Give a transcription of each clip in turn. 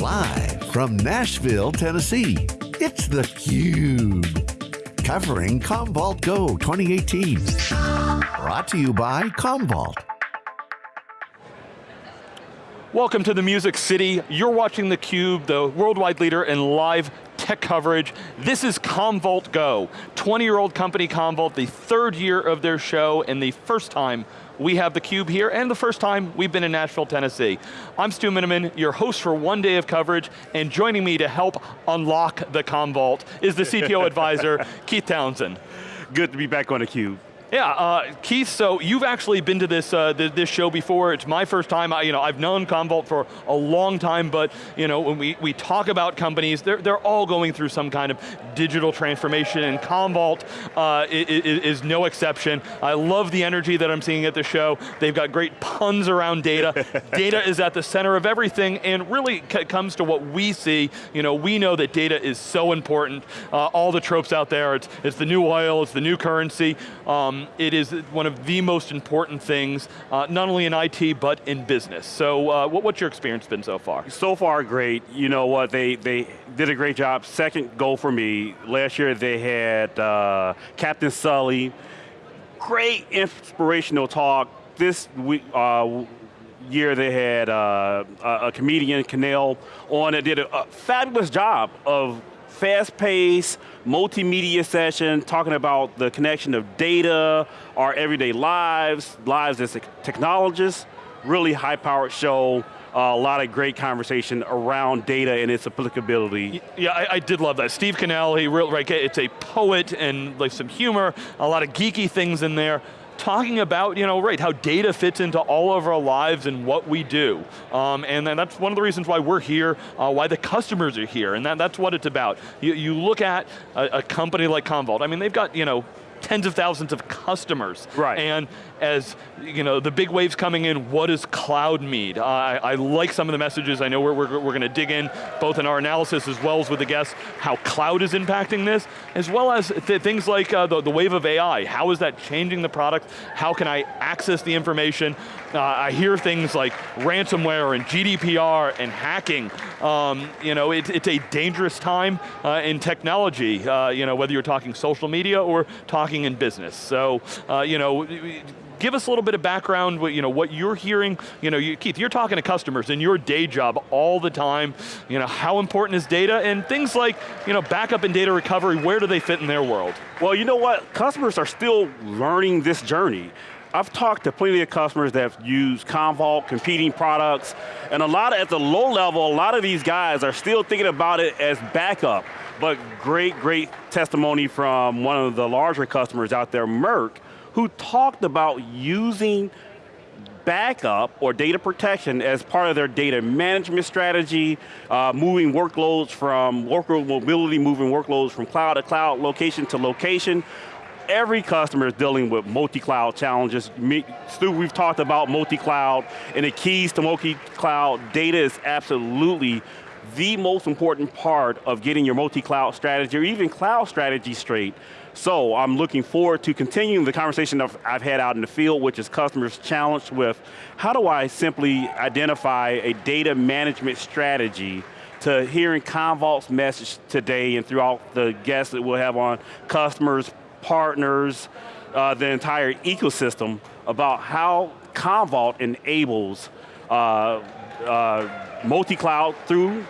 Live from Nashville, Tennessee, it's theCUBE. Covering Commvault Go 2018. Brought to you by Commvault. Welcome to the Music City. You're watching theCUBE, the worldwide leader in live tech coverage. This is Commvault Go. 20-year-old company Commvault, the third year of their show and the first time we have theCUBE here, and the first time we've been in Nashville, Tennessee. I'm Stu Miniman, your host for one day of coverage, and joining me to help unlock the Commvault is the CTO advisor, Keith Townsend. Good to be back on theCUBE. Yeah, uh, Keith, so you've actually been to this uh, th this show before. It's my first time. I, you know, I've known Commvault for a long time, but you know, when we, we talk about companies, they're, they're all going through some kind of digital transformation, and Commvault uh, is, is, no exception. I love the energy that I'm seeing at the show. They've got great puns around data. data is at the center of everything, and really comes to what we see. You know, we know that data is so important. Uh, all the tropes out there, it's, it's the new oil, it's the new currency. Um, um, it is one of the most important things, uh, not only in IT, but in business. So uh, what, what's your experience been so far? So far, great. You know what, they, they did a great job. Second goal for me, last year they had uh, Captain Sully, great inspirational talk. This week, uh, year they had uh, a comedian, Kanel, on that did a, a fabulous job of fast-paced, multimedia session, talking about the connection of data, our everyday lives, lives as technologists, really high-powered show, uh, a lot of great conversation around data and its applicability. Yeah, I, I did love that. Steve Kanel, he real, right, it's a poet and like some humor, a lot of geeky things in there talking about, you know, right, how data fits into all of our lives and what we do. Um, and then that's one of the reasons why we're here, uh, why the customers are here, and that, that's what it's about. You, you look at a, a company like Commvault, I mean, they've got, you know, tens of thousands of customers. Right. And as you know, the big waves coming in, what does cloud mean? I, I, like some of the messages, I know we're, we're, we're going to dig in, both in our analysis as well as with the guests, how cloud is impacting this, as well as th things like uh, the, the wave of AI. How is that changing the product? How can I access the information? Uh, I hear things like ransomware and GDPR and hacking. Um, you know, it, it's a dangerous time uh, in technology, uh, you know, whether you're talking social media or talking in business. So, uh, you know, give us a little bit of background, you know, what you're hearing. You know, you, Keith, you're talking to customers in your day job all the time. You know, how important is data and things like, you know, backup and data recovery, where do they fit in their world? Well, you know what? Customers are still learning this journey. I've talked to plenty of customers that have used Commvault, competing products, and a lot of, at the low level, a lot of these guys are still thinking about it as backup. But great, great testimony from one of the larger customers out there, Merck, who talked about using backup or data protection as part of their data management strategy, uh, moving workloads from workload mobility, moving workloads from cloud to cloud, location to location. Every customer is dealing with multi-cloud challenges. Me, Stu, we've talked about multi-cloud and the keys to multi-cloud. Data is absolutely the most important part of getting your multi-cloud strategy or even cloud strategy straight. So I'm looking forward to continuing the conversation I've had out in the field, which is customers challenged with, how do I simply identify a data management strategy to hearing Commvault's message today and throughout the guests that we'll have on, customers, partners, uh, the entire ecosystem about how Commvault enables uh, uh, multi-cloud through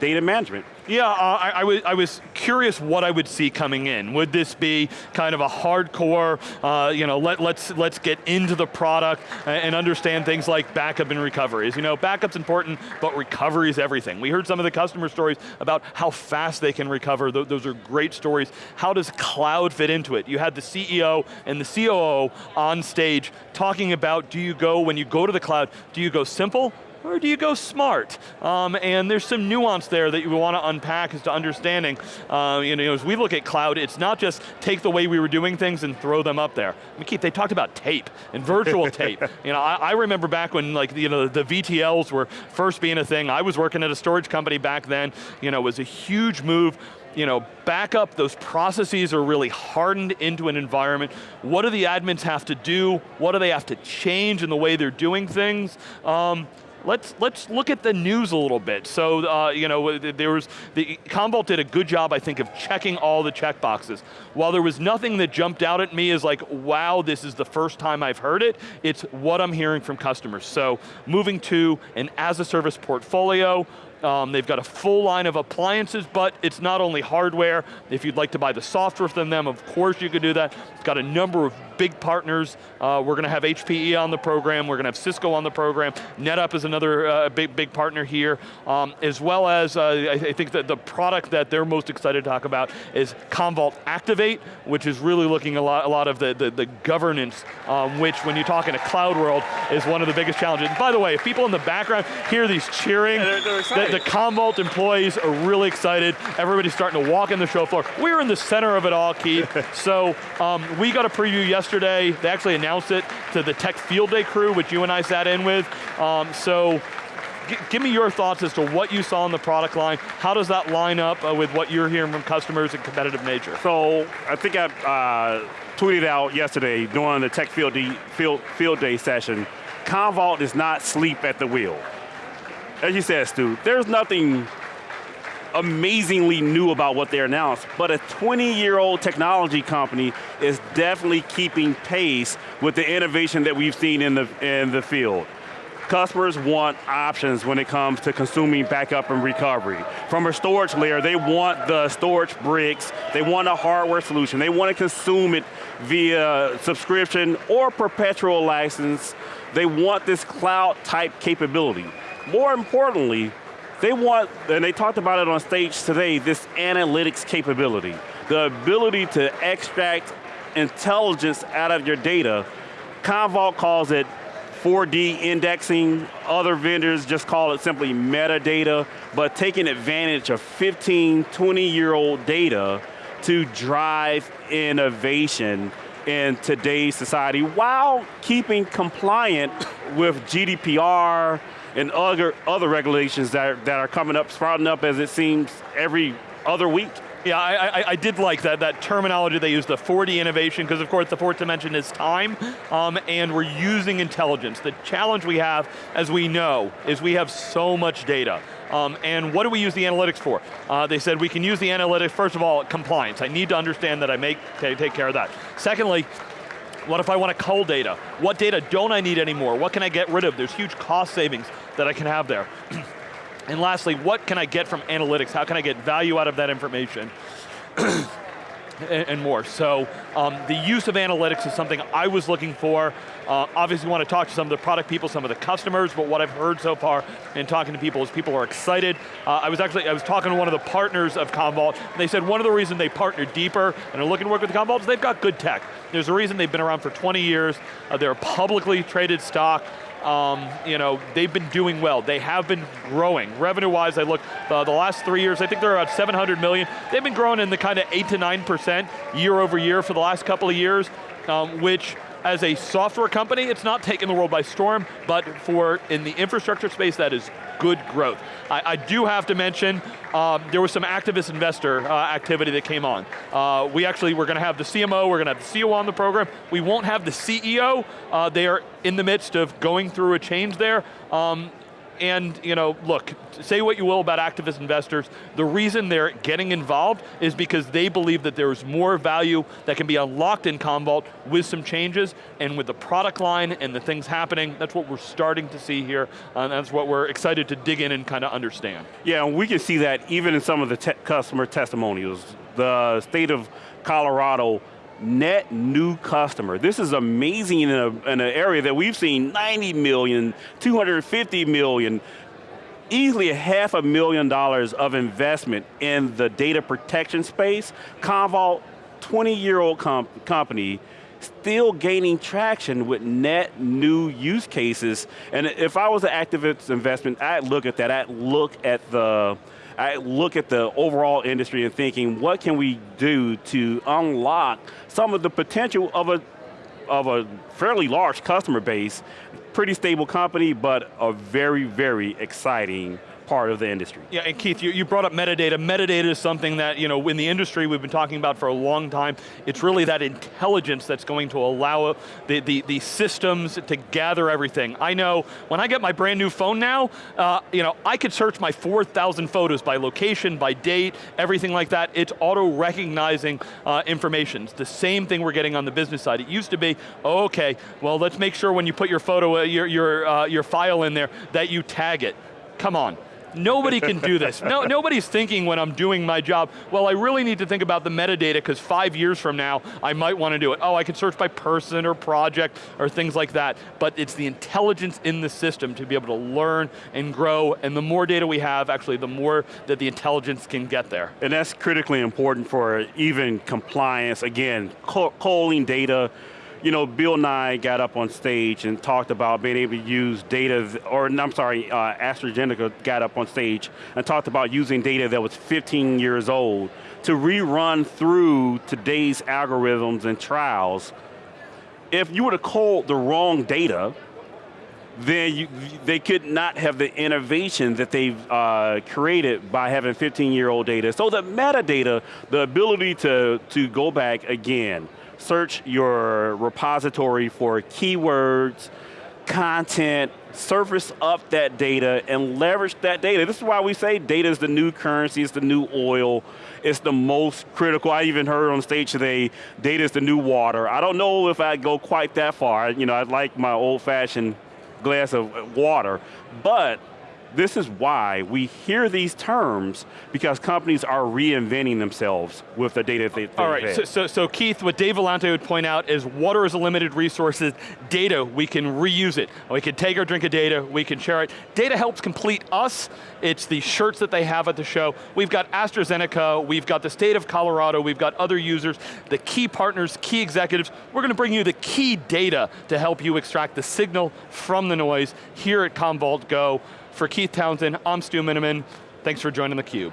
data management. Yeah, uh, I, I, was, I was curious what I would see coming in. Would this be kind of a hardcore, uh, you know, let, let's, let's get into the product and understand things like backup and recoveries. You know, backup's important, but recovery is everything. We heard some of the customer stories about how fast they can recover. Those are great stories. How does cloud fit into it? You had the CEO and the COO on stage talking about, do you go, when you go to the cloud, do you go simple or do you go smart? Um, and there's some nuance there that you want to unpack as to understanding. Uh, you know, as we look at cloud, it's not just take the way we were doing things and throw them up there. I mean, Keith, they talked about tape and virtual tape. You know, I, I, remember back when like you know the VTLs were first being a thing. I was working at a storage company back then. You know, it was a huge move you know, backup, those processes are really hardened into an environment. What do the admins have to do? What do they have to change in the way they're doing things? Um, let's, let's look at the news a little bit. So, uh, you know, there was, the, Commvault did a good job, I think, of checking all the check boxes. While there was nothing that jumped out at me as like, wow, this is the first time I've heard it, it's what I'm hearing from customers. So, moving to an as-a-service portfolio, um, they've got a full line of appliances, but it's not only hardware. If you'd like to buy the software from them, of course you could do that. It's got a number of big partners. Uh, we're going to have HPE on the program, we're going to have Cisco on the program. NetApp is another uh, big, big partner here, um, as well as uh, I, I, think that the product that they're most excited to talk about is Commvault Activate, which is really looking a lot, a lot of the, the, the governance, um, which when you talk in a cloud world is one of the biggest challenges. And by the way, if people in the background hear these cheering, yeah, they're, they're the, Commvault employees are really excited. Everybody's starting to walk in the show floor. We're in the center of it all, Keith. so um, we got a preview yesterday. They actually announced it to the Tech Field Day crew, which you and I sat in with. Um, so give me your thoughts as to what you saw in the product line. How does that line up uh, with what you're hearing from customers and competitive nature? So I think I uh, tweeted out yesterday during the Tech Field Day, Field, Field Day session, Commvault does not sleep at the wheel as you said, Stu, there's nothing amazingly new about what they announced, but a 20-year-old technology company is definitely keeping pace with the innovation that we've seen in the, in the field. Customers want options when it comes to consuming backup and recovery. From a storage layer, they want the storage bricks, they want a hardware solution, they want to consume it via subscription or perpetual license. They want this cloud type capability. More importantly, they want, and they talked about it on stage today, this analytics capability. The ability to extract intelligence out of your data. Commvault calls it 4D indexing, other vendors just call it simply metadata, but taking advantage of 15, 20 year old data to drive innovation in today's society while keeping compliant with GDPR, and other, other regulations that are, that are coming up, sprouting up as it seems every other week. Yeah, I, I, I, did like that, that terminology they use, the 4D innovation, because of course the fourth dimension is time, um, and we're using intelligence. The challenge we have, as we know, is we have so much data. Um, and what do we use the analytics for? Uh, they said we can use the analytics, first of all, compliance. I need to understand that I make, take care of that. Secondly, what if I want to cull data? What data don't I need anymore? What can I get rid of? There's huge cost savings that I can have there. and lastly, what can I get from analytics? How can I get value out of that information? and, more. So um, the use of analytics is something I was looking for. Uh, obviously want to talk to some of the product people, some of the customers, but what I've heard so far in talking to people is people are excited. Uh, I was actually, I was talking to one of the partners of Commvault, and they said one of the reasons they partnered deeper and are looking to work with Commvault is they've got good tech. There's a reason they've been around for 20 years, uh, they're a publicly traded stock, um, you know, they've been doing well. They have been growing. Revenue-wise, I look, uh, the last three years, I think they're about 700 million. They've been growing in the kind of eight to 9% year over year for the last couple of years, um, which as a software company, it's not taking the world by storm, but for in the infrastructure space, that is good growth. I, I do have to mention, um, there was some activist investor uh, activity that came on. Uh, we actually, we're going to have the CMO, we're going to have the CEO on the program. We won't have the CEO. Uh, they are in the midst of going through a change there. Um, and you know, look, say what you will about activist investors, the reason they're getting involved is because they believe that there's more value that can be unlocked in Commvault with some changes, and with the product line and the things happening, that's what we're starting to see here, and that's what we're excited to dig in and kind of understand. Yeah, and we can see that even in some of the te customer testimonials. The state of Colorado net new customer. This is amazing in, a, in an area that we've seen 90 million, 250 million, easily a half a million dollars of investment in the data protection space. Commvault, 20 year old comp company, still gaining traction with net new use cases. And if I was an activist investment, I'd look at that, I'd look at the I look at the overall industry and thinking, what can we do to unlock some of the potential of a, of a fairly large customer base, pretty stable company, but a very, very exciting part of the industry. Yeah, and Keith, you, you brought up metadata. Metadata is something that, you know, in the industry we've been talking about for a long time. It's really that intelligence that's going to allow the, the, the systems to gather everything. I know, when I get my brand new phone now, uh, you know, I could search my 4,000 photos by location, by date, everything like that. It's auto-recognizing uh, information. It's the same thing we're getting on the business side. It used to be, okay, well let's make sure when you put your photo, uh, your, your, uh, your file in there, that you tag it. Come on. Nobody can do this. No, nobody's thinking when I'm doing my job, well, I really need to think about the metadata because five years from now, I might want to do it. Oh, I can search by person or project or things like that, but it's the intelligence in the system to be able to learn and grow, and the more data we have, actually, the more that the intelligence can get there. And that's critically important for even compliance. Again, calling data, you know, Bill Nye got up on stage and talked about being able to use data, or I'm sorry, uh, AstraZeneca got up on stage and talked about using data that was 15 years old to rerun through today's algorithms and trials. If you were to call the wrong data, then you, they could not have the innovation that they've uh, created by having 15-year-old data. So the metadata, the ability to, to go back again, search your repository for keywords, content, surface up that data and leverage that data. This is why we say data is the new currency, it's the new oil, it's the most critical. I even heard on stage today, data is the new water. I don't know if I'd go quite that far. You know, I'd like my old fashioned glass of water, but this is why we hear these terms because companies are reinventing themselves with the data that they, have. All right, so, so, so, Keith, what Dave Vellante would point out is water is a limited resource, data, we can reuse it. We can take our drink of data, we can share it. Data helps complete us, it's the shirts that they have at the show. We've got AstraZeneca, we've got the state of Colorado, we've got other users, the key partners, key executives. We're going to bring you the key data to help you extract the signal from the noise here at Commvault Go. For Keith Townsend, I'm Stu Miniman. Thanks for joining theCUBE.